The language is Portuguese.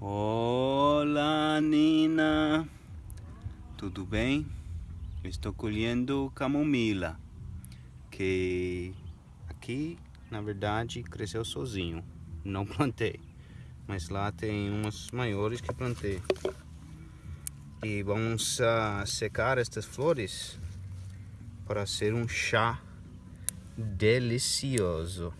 Olá, Nina. Tudo bem? Estou colhendo camomila, que aqui, na verdade, cresceu sozinho. Não plantei, mas lá tem umas maiores que plantei. E vamos uh, secar estas flores para ser um chá delicioso.